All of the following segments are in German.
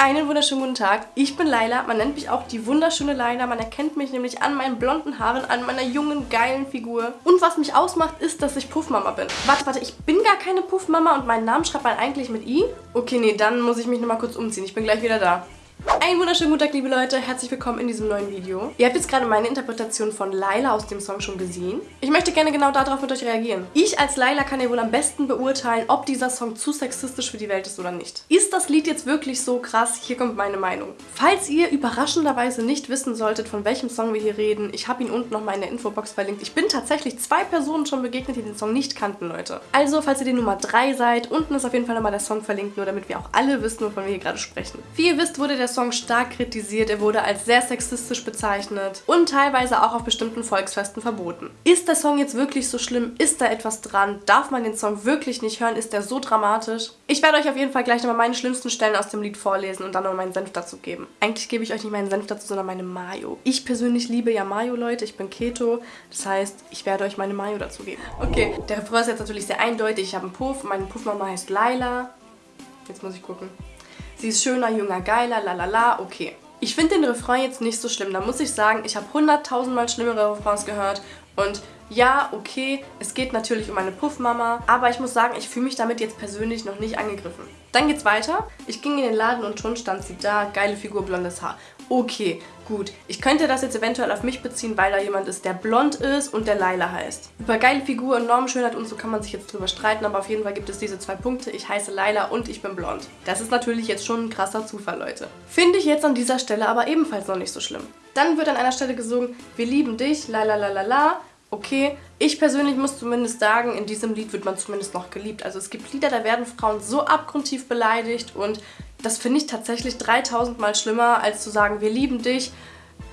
Einen wunderschönen guten Tag. Ich bin Laila. Man nennt mich auch die wunderschöne Laila. Man erkennt mich nämlich an meinen blonden Haaren, an meiner jungen, geilen Figur. Und was mich ausmacht, ist, dass ich Puffmama bin. Warte, warte, ich bin gar keine Puffmama und meinen Namen schreibt man eigentlich mit I? Okay, nee, dann muss ich mich nochmal kurz umziehen. Ich bin gleich wieder da. Einen wunderschönen guten Tag, liebe Leute. Herzlich willkommen in diesem neuen Video. Ihr habt jetzt gerade meine Interpretation von Laila aus dem Song schon gesehen. Ich möchte gerne genau darauf mit euch reagieren. Ich als Laila kann ja wohl am besten beurteilen, ob dieser Song zu sexistisch für die Welt ist oder nicht. Ist das Lied jetzt wirklich so krass? Hier kommt meine Meinung. Falls ihr überraschenderweise nicht wissen solltet, von welchem Song wir hier reden, ich habe ihn unten nochmal in der Infobox verlinkt. Ich bin tatsächlich zwei Personen schon begegnet, die den Song nicht kannten, Leute. Also, falls ihr die Nummer 3 seid, unten ist auf jeden Fall nochmal der Song verlinkt, nur damit wir auch alle wissen, wovon wir hier gerade sprechen. Wie ihr wisst, wurde der Song stark kritisiert, er wurde als sehr sexistisch bezeichnet und teilweise auch auf bestimmten Volksfesten verboten. Ist der Song jetzt wirklich so schlimm? Ist da etwas dran? Darf man den Song wirklich nicht hören? Ist der so dramatisch? Ich werde euch auf jeden Fall gleich nochmal meine schlimmsten Stellen aus dem Lied vorlesen und dann noch meinen Senf dazu geben. Eigentlich gebe ich euch nicht meinen Senf dazu, sondern meine Mayo. Ich persönlich liebe ja Mayo, Leute. Ich bin Keto. Das heißt, ich werde euch meine Mayo dazu geben. Okay, der Refrain ist jetzt natürlich sehr eindeutig. Ich habe einen Puff. Meine Puffmama heißt Laila. Jetzt muss ich gucken. Sie ist schöner, jünger, geiler, lalala, okay. Ich finde den Refrain jetzt nicht so schlimm. Da muss ich sagen, ich habe hunderttausendmal schlimmere Refrains gehört und ja, okay, es geht natürlich um eine Puffmama, aber ich muss sagen, ich fühle mich damit jetzt persönlich noch nicht angegriffen. Dann geht's weiter. Ich ging in den Laden und schon stand sie da, geile Figur, blondes Haar. Okay, gut. Ich könnte das jetzt eventuell auf mich beziehen, weil da jemand ist, der blond ist und der Laila heißt. Über geile Figur und Normschönheit und so kann man sich jetzt drüber streiten, aber auf jeden Fall gibt es diese zwei Punkte. Ich heiße Laila und ich bin blond. Das ist natürlich jetzt schon ein krasser Zufall, Leute. Finde ich jetzt an dieser Stelle aber ebenfalls noch nicht so schlimm. Dann wird an einer Stelle gesungen, wir lieben dich, la la. Okay, ich persönlich muss zumindest sagen, in diesem Lied wird man zumindest noch geliebt. Also es gibt Lieder, da werden Frauen so abgrundtief beleidigt und das finde ich tatsächlich 3000 Mal schlimmer, als zu sagen, wir lieben dich,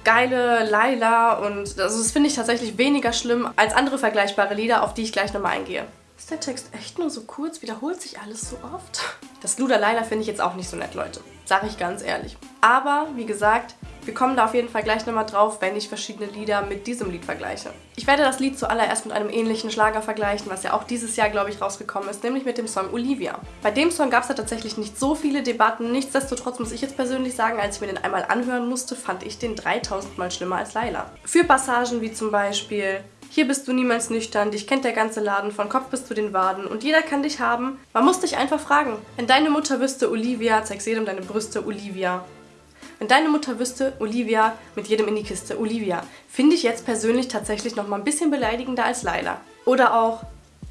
geile Laila und also das finde ich tatsächlich weniger schlimm als andere vergleichbare Lieder, auf die ich gleich nochmal eingehe. Ist der Text echt nur so kurz? Wiederholt sich alles so oft? Das Luder Laila finde ich jetzt auch nicht so nett, Leute. Sag ich ganz ehrlich. Aber, wie gesagt, wir kommen da auf jeden Fall gleich nochmal drauf, wenn ich verschiedene Lieder mit diesem Lied vergleiche. Ich werde das Lied zuallererst mit einem ähnlichen Schlager vergleichen, was ja auch dieses Jahr, glaube ich, rausgekommen ist, nämlich mit dem Song Olivia. Bei dem Song gab es ja tatsächlich nicht so viele Debatten, nichtsdestotrotz muss ich jetzt persönlich sagen, als ich mir den einmal anhören musste, fand ich den 3000 Mal schlimmer als Laila. Für Passagen wie zum Beispiel hier bist du niemals nüchtern, dich kennt der ganze Laden, von Kopf bis zu den Waden und jeder kann dich haben. Man muss dich einfach fragen. Wenn deine Mutter wüsste, Olivia, zeig's jedem deine Brüste, Olivia. Wenn deine Mutter wüsste, Olivia, mit jedem in die Kiste, Olivia, finde ich jetzt persönlich tatsächlich noch mal ein bisschen beleidigender als Laila. Oder auch,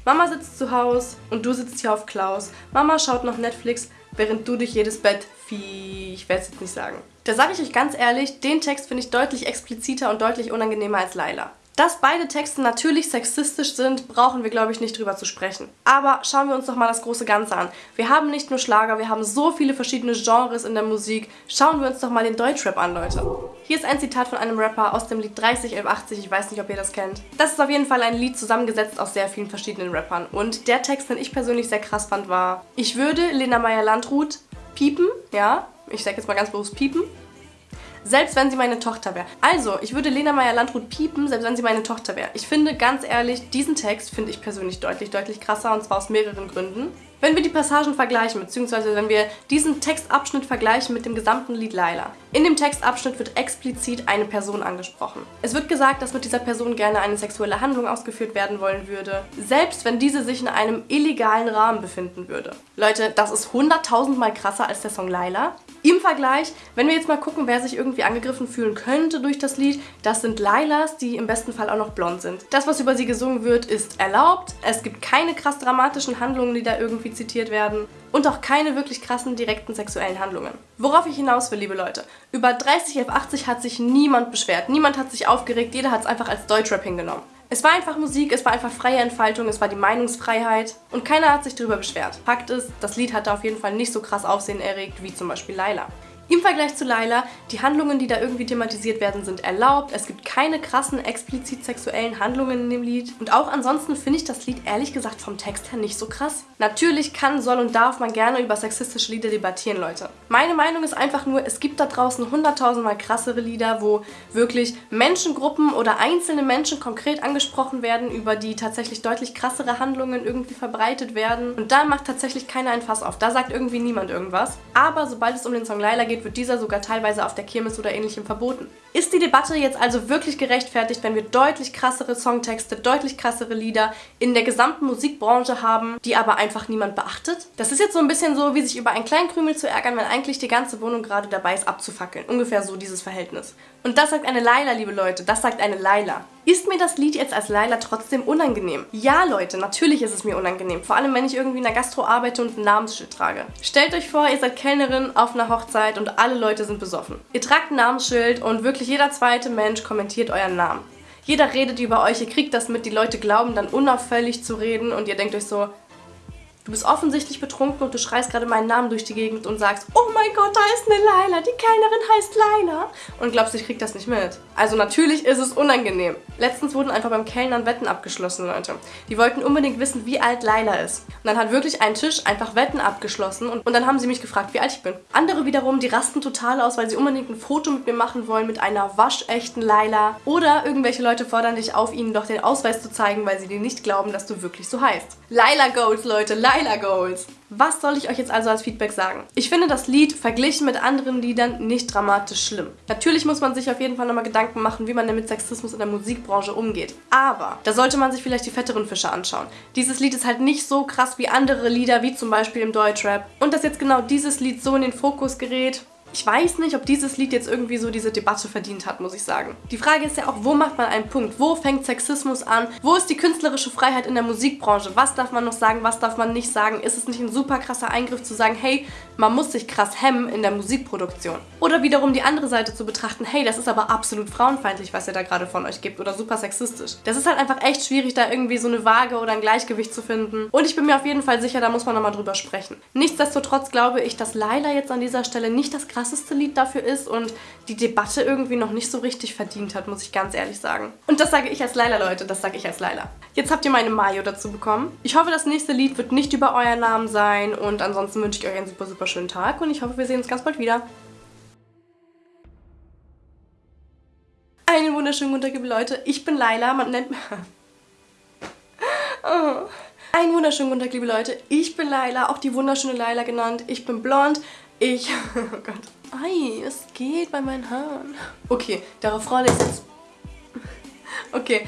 Mama sitzt zu Hause und du sitzt hier auf Klaus. Mama schaut noch Netflix, während du durch jedes Bett Vieh, ich werde es jetzt nicht sagen. Da sage ich euch ganz ehrlich, den Text finde ich deutlich expliziter und deutlich unangenehmer als Laila. Dass beide Texte natürlich sexistisch sind, brauchen wir, glaube ich, nicht drüber zu sprechen. Aber schauen wir uns doch mal das große Ganze an. Wir haben nicht nur Schlager, wir haben so viele verschiedene Genres in der Musik. Schauen wir uns doch mal den Deutschrap an, Leute. Hier ist ein Zitat von einem Rapper aus dem Lied 301180, ich weiß nicht, ob ihr das kennt. Das ist auf jeden Fall ein Lied zusammengesetzt aus sehr vielen verschiedenen Rappern. Und der Text, den ich persönlich sehr krass fand, war Ich würde Lena Meyer-Landrut piepen, ja, ich sage jetzt mal ganz bewusst piepen, selbst wenn sie meine Tochter wäre. Also, ich würde Lena Meyer-Landrut piepen, selbst wenn sie meine Tochter wäre. Ich finde, ganz ehrlich, diesen Text finde ich persönlich deutlich, deutlich krasser und zwar aus mehreren Gründen. Wenn wir die Passagen vergleichen, beziehungsweise wenn wir diesen Textabschnitt vergleichen mit dem gesamten Lied Laila. In dem Textabschnitt wird explizit eine Person angesprochen. Es wird gesagt, dass mit dieser Person gerne eine sexuelle Handlung ausgeführt werden wollen würde, selbst wenn diese sich in einem illegalen Rahmen befinden würde. Leute, das ist hunderttausendmal krasser als der Song Laila. Im Vergleich, wenn wir jetzt mal gucken, wer sich irgendwie angegriffen fühlen könnte durch das Lied, das sind Lailas, die im besten Fall auch noch blond sind. Das, was über sie gesungen wird, ist erlaubt. Es gibt keine krass dramatischen Handlungen, die da irgendwie zitiert werden und auch keine wirklich krassen direkten sexuellen Handlungen. Worauf ich hinaus will, liebe Leute, über 30 F80 hat sich niemand beschwert, niemand hat sich aufgeregt, jeder hat es einfach als Deutschrap hingenommen. Es war einfach Musik, es war einfach freie Entfaltung, es war die Meinungsfreiheit und keiner hat sich darüber beschwert. Fakt ist, das Lied hatte auf jeden Fall nicht so krass Aufsehen erregt wie zum Beispiel Laila. Im Vergleich zu Laila, die Handlungen, die da irgendwie thematisiert werden, sind erlaubt. Es gibt keine krassen, explizit sexuellen Handlungen in dem Lied. Und auch ansonsten finde ich das Lied ehrlich gesagt vom Text her nicht so krass. Natürlich kann, soll und darf man gerne über sexistische Lieder debattieren, Leute. Meine Meinung ist einfach nur, es gibt da draußen hunderttausendmal krassere Lieder, wo wirklich Menschengruppen oder einzelne Menschen konkret angesprochen werden, über die tatsächlich deutlich krassere Handlungen irgendwie verbreitet werden. Und da macht tatsächlich keiner ein Fass auf. Da sagt irgendwie niemand irgendwas. Aber sobald es um den Song Laila geht, wird dieser sogar teilweise auf der Kirmes oder ähnlichem verboten. Ist die Debatte jetzt also wirklich gerechtfertigt, wenn wir deutlich krassere Songtexte, deutlich krassere Lieder in der gesamten Musikbranche haben, die aber einfach niemand beachtet? Das ist jetzt so ein bisschen so, wie sich über einen kleinen Krümel zu ärgern, wenn eigentlich die ganze Wohnung gerade dabei ist abzufackeln. Ungefähr so dieses Verhältnis. Und das sagt eine Laila, liebe Leute, das sagt eine Laila. Ist mir das Lied jetzt als Laila trotzdem unangenehm? Ja, Leute, natürlich ist es mir unangenehm. Vor allem, wenn ich irgendwie in der Gastro arbeite und ein Namensschild trage. Stellt euch vor, ihr seid Kellnerin auf einer Hochzeit und alle Leute sind besoffen. Ihr tragt ein Namensschild und wirklich jeder zweite Mensch kommentiert euren Namen. Jeder redet über euch, ihr kriegt das mit, die Leute glauben dann unauffällig zu reden und ihr denkt euch so, Du bist offensichtlich betrunken und du schreist gerade meinen Namen durch die Gegend und sagst, oh mein Gott, da ist eine Laila, die Kellnerin heißt Laila. Und glaubst, ich krieg das nicht mit. Also natürlich ist es unangenehm. Letztens wurden einfach beim Kellnern Wetten abgeschlossen, Leute. Die wollten unbedingt wissen, wie alt Laila ist. Und dann hat wirklich ein Tisch einfach Wetten abgeschlossen und, und dann haben sie mich gefragt, wie alt ich bin. Andere wiederum, die rasten total aus, weil sie unbedingt ein Foto mit mir machen wollen mit einer waschechten Laila. Oder irgendwelche Leute fordern dich auf, ihnen doch den Ausweis zu zeigen, weil sie dir nicht glauben, dass du wirklich so heißt. Laila Goals, Leute, Tyler Goals. Was soll ich euch jetzt also als Feedback sagen? Ich finde das Lied verglichen mit anderen Liedern nicht dramatisch schlimm. Natürlich muss man sich auf jeden Fall nochmal Gedanken machen, wie man denn mit Sexismus in der Musikbranche umgeht. Aber da sollte man sich vielleicht die fetteren Fische anschauen. Dieses Lied ist halt nicht so krass wie andere Lieder, wie zum Beispiel im Deutschrap. Und dass jetzt genau dieses Lied so in den Fokus gerät, ich weiß nicht, ob dieses Lied jetzt irgendwie so diese Debatte verdient hat, muss ich sagen. Die Frage ist ja auch, wo macht man einen Punkt? Wo fängt Sexismus an? Wo ist die künstlerische Freiheit in der Musikbranche? Was darf man noch sagen, was darf man nicht sagen? Ist es nicht ein super krasser Eingriff zu sagen, hey, man muss sich krass hemmen in der Musikproduktion? Oder wiederum die andere Seite zu betrachten, hey, das ist aber absolut frauenfeindlich, was ihr da gerade von euch gibt oder super sexistisch. Das ist halt einfach echt schwierig, da irgendwie so eine Waage oder ein Gleichgewicht zu finden. Und ich bin mir auf jeden Fall sicher, da muss man nochmal drüber sprechen. Nichtsdestotrotz glaube ich, dass Laila jetzt an dieser Stelle nicht das krasseste Lied dafür ist und die Debatte irgendwie noch nicht so richtig verdient hat, muss ich ganz ehrlich sagen. Und das sage ich als Laila, Leute, das sage ich als Laila. Jetzt habt ihr meine Mayo dazu bekommen. Ich hoffe, das nächste Lied wird nicht über euren Namen sein und ansonsten wünsche ich euch einen super, super schönen Tag und ich hoffe, wir sehen uns ganz bald wieder. Einen wunderschönen guten Tag, liebe Leute. Ich bin Laila, man nennt mich... oh. Einen wunderschönen guten Tag, liebe Leute. Ich bin Laila, auch die wunderschöne Laila genannt. Ich bin blond. Ich... Oh Gott. Ei, es geht bei meinen Haaren. Okay, der Refrain ist jetzt... Okay.